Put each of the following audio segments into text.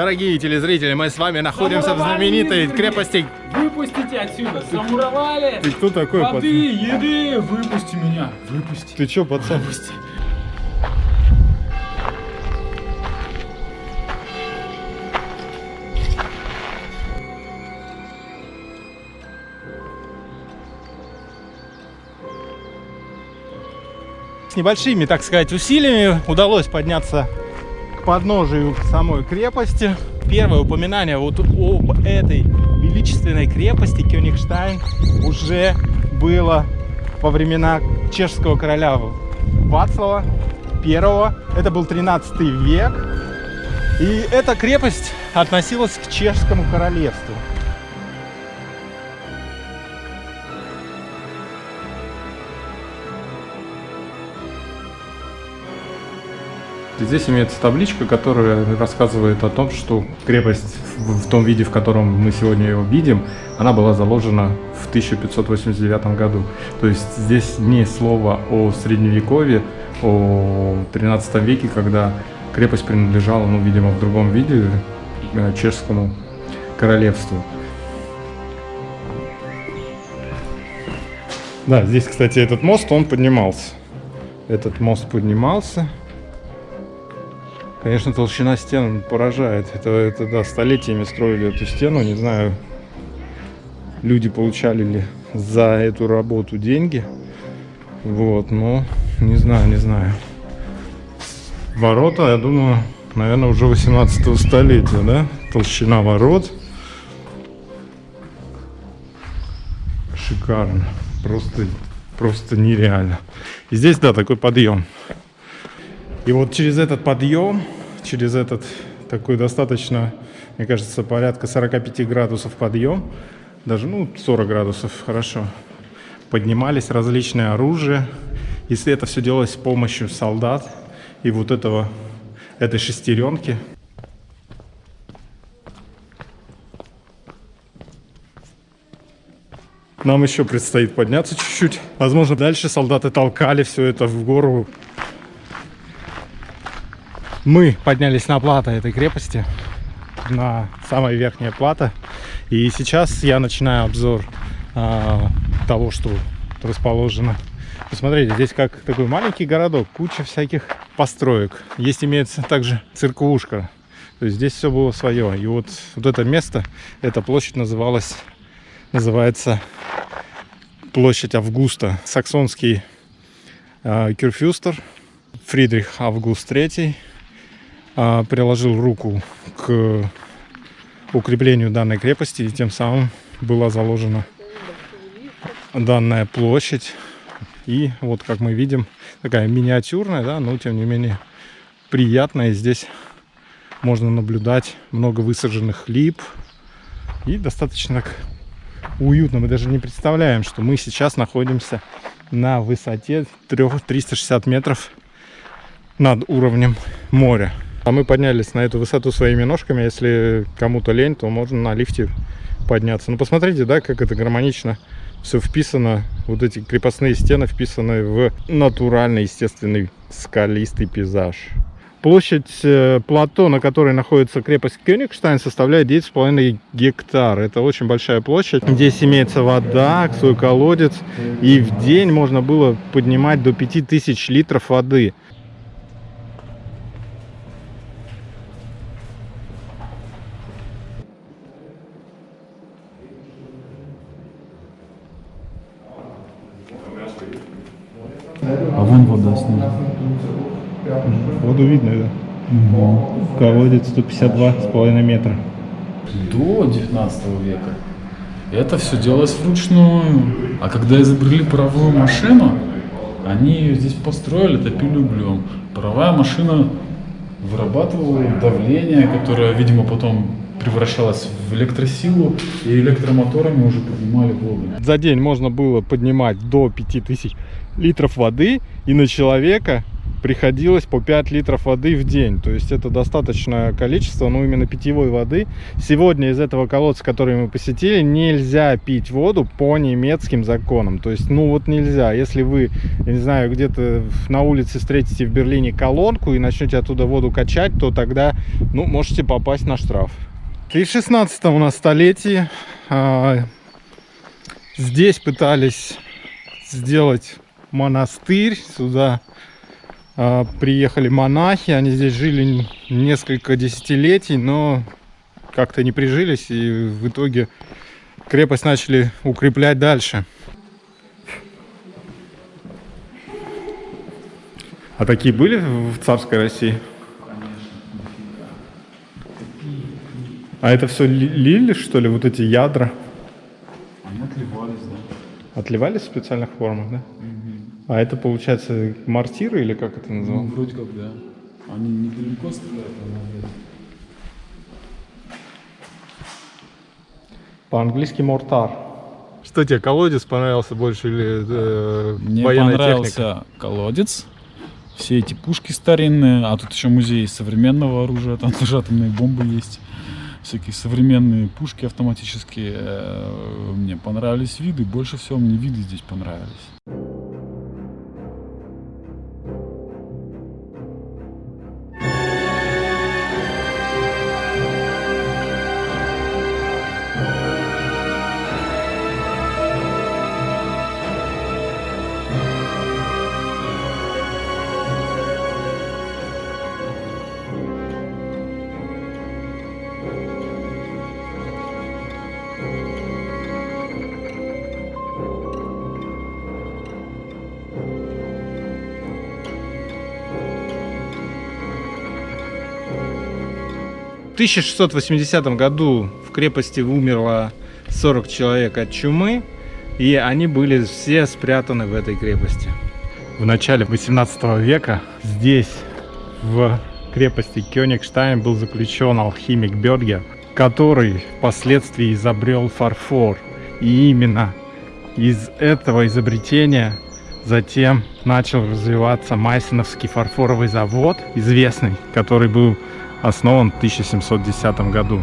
Дорогие телезрители, мы с вами находимся в знаменитой крепости. Выпустите отсюда, замуровали! Ты кто такой, Воды, пацан? еды, выпусти меня, выпусти. Ты чё, пацан? Выпусти. С небольшими, так сказать, усилиями удалось подняться подножию самой крепости. Первое упоминание вот об этой величественной крепости Кёнигштайн уже было во времена чешского короля Вацлава I. Это был 13 век. И эта крепость относилась к чешскому королевству. Здесь имеется табличка, которая рассказывает о том, что крепость в том виде, в котором мы сегодня ее видим, она была заложена в 1589 году. То есть здесь не слово о средневековье, о 13 веке, когда крепость принадлежала, ну, видимо, в другом виде э, чешскому королевству. Да, здесь, кстати, этот мост, он поднимался. Этот мост поднимался. Конечно, толщина стен поражает. Это, это да, столетиями строили эту стену. Не знаю, люди получали ли за эту работу деньги. Вот, но не знаю, не знаю. Ворота, я думаю, наверное, уже 18 столетия, да? Толщина ворот. Шикарно. Просто, просто нереально. И здесь, да, такой подъем. И вот через этот подъем, через этот такой достаточно, мне кажется, порядка 45 градусов подъем, даже, ну, 40 градусов, хорошо, поднимались различные оружия. Если это все делалось с помощью солдат и вот этого, этой шестеренки. Нам еще предстоит подняться чуть-чуть. Возможно, дальше солдаты толкали все это в гору, мы поднялись на плато этой крепости, на самая верхняя плата. И сейчас я начинаю обзор а, того, что расположено. Посмотрите, здесь как такой маленький городок, куча всяких построек. Есть имеется также церквушка. То есть здесь все было свое. И вот, вот это место, эта площадь называлась, называется площадь Августа. Саксонский э, кюрфюстер Фридрих Август III а, приложил руку к укреплению данной крепости, и тем самым была заложена данная площадь. И вот, как мы видим, такая миниатюрная, да, но тем не менее приятная. Здесь можно наблюдать много высаженных лип и достаточно уютно. Мы даже не представляем, что мы сейчас находимся на высоте 3, 360 метров над уровнем моря. А мы поднялись на эту высоту своими ножками. Если кому-то лень, то можно на лифте подняться. Ну, посмотрите, да, как это гармонично все вписано. Вот эти крепостные стены вписаны в натуральный, естественный скалистый пейзаж. Площадь э, плато, на которой находится крепость Кёнигштайн, составляет 9,5 гектар. Это очень большая площадь. Здесь имеется вода, свой колодец. И в день можно было поднимать до 5000 литров воды. Воду видно, да? Колодец 152,5 метра. До 19 века это все делалось вручную. А когда изобрели паровую машину, они ее здесь построили, топили углем. Паровая машина вырабатывала давление, которое, видимо, потом превращалось в электросилу, и электромоторами уже поднимали воду. За день можно было поднимать до 5000 литров воды, и на человека приходилось по 5 литров воды в день. То есть это достаточное количество, ну именно питьевой воды. Сегодня из этого колодца, который мы посетили, нельзя пить воду по немецким законам. То есть, ну вот нельзя. Если вы, я не знаю, где-то на улице встретите в Берлине колонку и начнете оттуда воду качать, то тогда, ну, можете попасть на штраф. И в 16 у нас столетии а, здесь пытались сделать монастырь. Сюда приехали монахи, они здесь жили несколько десятилетий, но как-то не прижились, и в итоге крепость начали укреплять дальше. А такие были в царской России? А это все лили, что ли, вот эти ядра? Они отливались, да. Отливались в специальных формах, да? А это, получается, мортиры или как это Ну, называется? вроде как, да. Они недалеко стреляют, а По-английски мортар. Что тебе, колодец понравился больше или э, Мне военная понравился техника? колодец, все эти пушки старинные, а тут еще музей современного оружия, там тоже атомные бомбы есть, всякие современные пушки автоматические. Э, Мне понравились виды, больше всего мне виды здесь понравились. 1680 году в крепости умерло 40 человек от чумы, и они были все спрятаны в этой крепости. В начале 18 века здесь, в крепости Кёнигштайн, был заключен алхимик Бергер, который впоследствии изобрел фарфор. И именно из этого изобретения затем начал развиваться Майсеновский фарфоровый завод, известный, который был основан в 1710 году.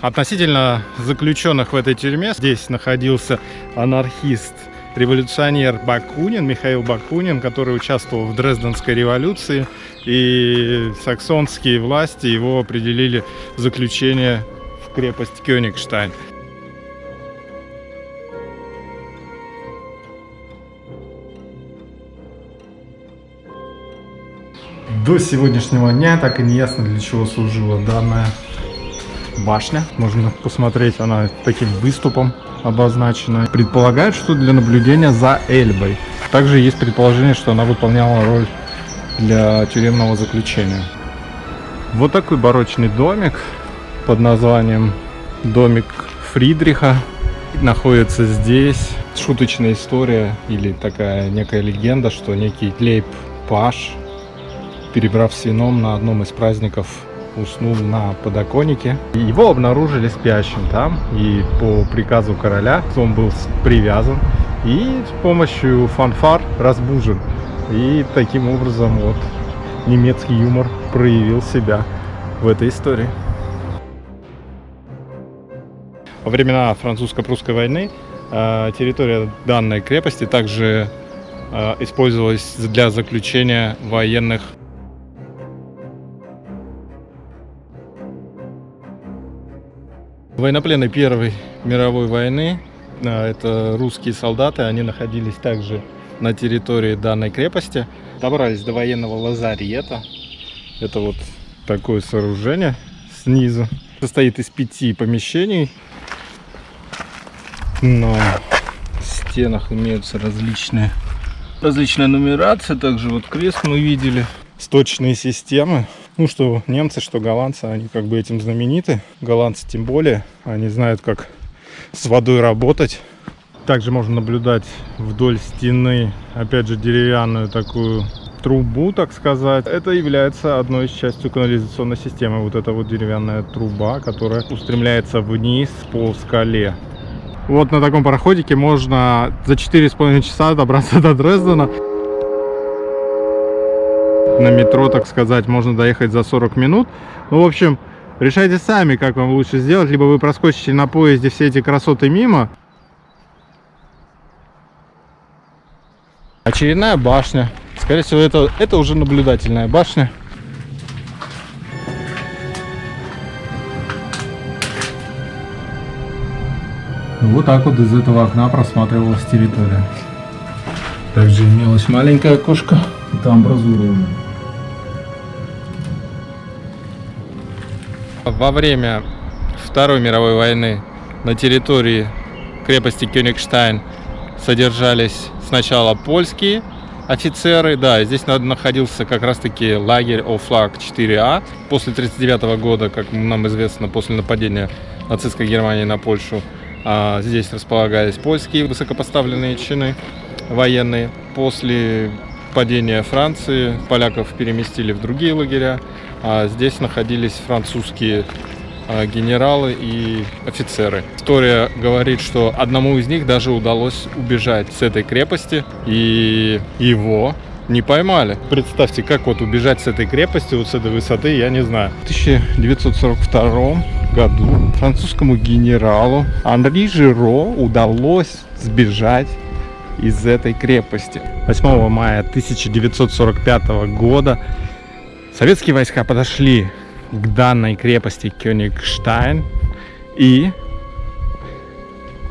Относительно заключенных в этой тюрьме здесь находился анархист, революционер Бакунин, Михаил Бакунин, который участвовал в Дрезденской революции, и саксонские власти его определили в заключение в крепость Кёнигштайн. До сегодняшнего дня так и не ясно, для чего служила данная башня. Можно посмотреть, она таким выступом обозначена. Предполагают, что для наблюдения за Эльбой. Также есть предположение, что она выполняла роль для тюремного заключения. Вот такой барочный домик под названием домик Фридриха находится здесь. Шуточная история или такая некая легенда, что некий Лейб Паш перебрав с вином на одном из праздников, уснул на подоконнике. Его обнаружили спящим там, и по приказу короля он был привязан и с помощью фанфар разбужен. И таким образом вот немецкий юмор проявил себя в этой истории. Во времена французско-прусской войны э, территория данной крепости также э, использовалась для заключения военных Военнопленные Первой мировой войны, а, это русские солдаты, они находились также на территории данной крепости, добрались до военного лазарета. Это вот такое сооружение снизу. Состоит из пяти помещений. На стенах имеются различные различная нумерация. Также вот крест мы видели. Сточные системы. Ну, что немцы, что голландцы, они как бы этим знамениты. Голландцы тем более. Они знают, как с водой работать. Также можно наблюдать вдоль стены, опять же, деревянную такую трубу, так сказать. Это является одной из частью канализационной системы. Вот эта вот деревянная труба, которая устремляется вниз по скале. Вот на таком пароходике можно за 4,5 часа добраться до Дрездена. На метро, так сказать, можно доехать за 40 минут. Ну, в общем, решайте сами, как вам лучше сделать. Либо вы проскочите на поезде все эти красоты мимо. Очередная башня. Скорее всего, это, это уже наблюдательная башня. Вот так вот из этого окна просматривалась территория. Также имелось маленькое окошко. Это амбразура Во время Второй мировой войны на территории крепости Кёнигштайн содержались сначала польские офицеры, да, здесь находился как раз-таки лагерь Офлаг 4А. После 1939 года, как нам известно, после нападения нацистской Германии на Польшу, а, здесь располагались польские высокопоставленные чины военные. После падения Франции поляков переместили в другие лагеря, а здесь находились французские а, генералы и офицеры. История говорит, что одному из них даже удалось убежать с этой крепости, и его не поймали. Представьте, как вот убежать с этой крепости, вот с этой высоты, я не знаю. В 1942 году французскому генералу Анри Жиро удалось сбежать из этой крепости. 8 мая 1945 года советские войска подошли к данной крепости Кёнигштайн и,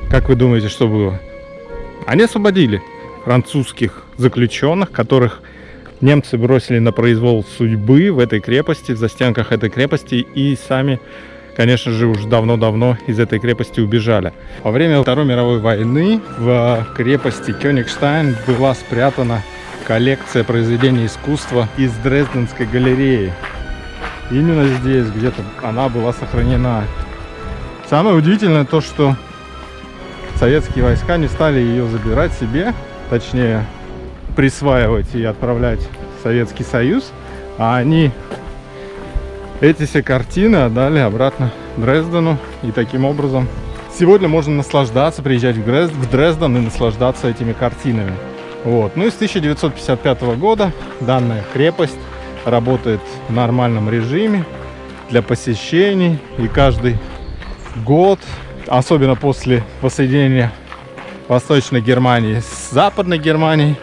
как вы думаете, что было? Они освободили французских заключенных, которых немцы бросили на произвол судьбы в этой крепости, в застенках этой крепости и сами конечно же, уже давно-давно из этой крепости убежали. Во время Второй мировой войны в крепости Кёнигштайн была спрятана коллекция произведений искусства из Дрезденской галереи. Именно здесь где-то она была сохранена. Самое удивительное то, что советские войска не стали ее забирать себе, точнее присваивать и отправлять в Советский Союз, а они эти все картины отдали обратно Дрездену. И таким образом сегодня можно наслаждаться, приезжать в, Дрезден, в Дрезден и наслаждаться этими картинами. Вот. Ну и с 1955 года данная крепость работает в нормальном режиме для посещений. И каждый год, особенно после воссоединения Восточной Германии с Западной Германией,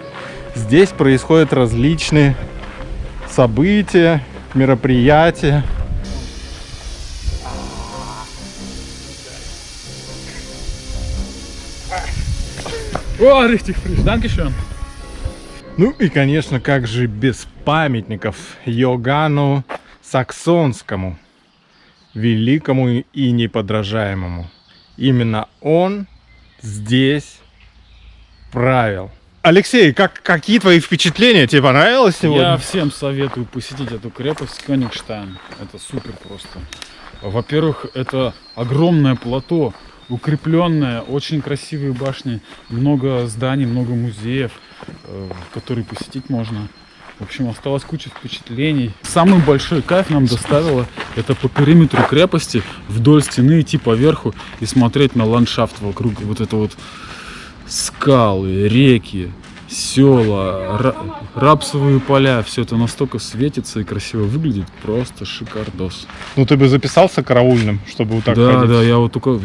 здесь происходят различные события, мероприятия. О, richtig frisch, dankeschön. Ну и, конечно, как же без памятников Йогану Саксонскому, великому и неподражаемому. Именно он здесь правил. Алексей, как, какие твои впечатления? Тебе понравилось сегодня? Я всем советую посетить эту крепость Кёнигштайн. Это супер просто. Во-первых, это огромное плато, укрепленное, очень красивые башни, много зданий, много музеев, э, которые посетить можно. В общем, осталась куча впечатлений. Самый большой кайф нам доставило это по периметру крепости вдоль стены идти по верху и смотреть на ландшафт вокруг. Вот это вот скалы, реки, села, рапсовые поля. Все это настолько светится и красиво выглядит. Просто шикардос. Ну ты бы записался караульным, чтобы вот так Да, ходить? да, я вот только...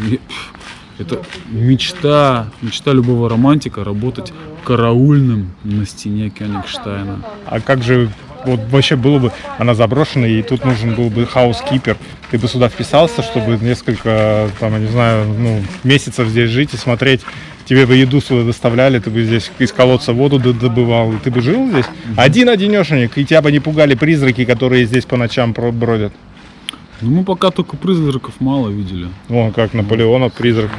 Это мечта, мечта любого романтика работать караульным на стене Кёнигштайна. А как же вот вообще было бы, она заброшена, и тут нужен был бы хаус-кипер. Ты бы сюда вписался, чтобы несколько, там, я не знаю, ну, месяцев здесь жить и смотреть тебе бы еду сюда доставляли, ты бы здесь из колодца воду добывал, и ты бы жил здесь один-одинешенек, и тебя бы не пугали призраки, которые здесь по ночам бродят. Ну, мы пока только призраков мало видели. Вон, как Наполеонов призрак.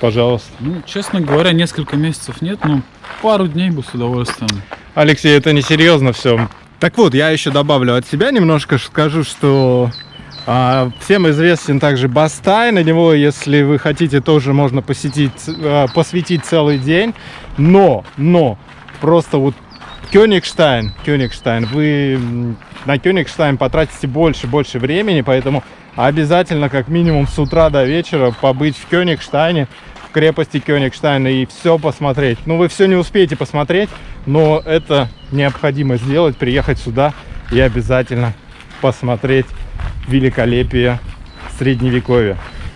Пожалуйста. Ну, честно говоря, несколько месяцев нет, но пару дней бы с удовольствием. Алексей, это не серьезно все. Так вот, я еще добавлю от себя немножко, скажу, что а, всем известен также Бастай, на него, если вы хотите, тоже можно посетить, а, посвятить целый день. Но, но, просто вот Кёнигштайн, Кёнигштайн, вы на Кёнигштайн потратите больше, больше времени, поэтому обязательно как минимум с утра до вечера побыть в Кёнигштайне, крепости Кёнигштейна и все посмотреть. Ну, вы все не успеете посмотреть, но это необходимо сделать, приехать сюда и обязательно посмотреть великолепие Средневековья.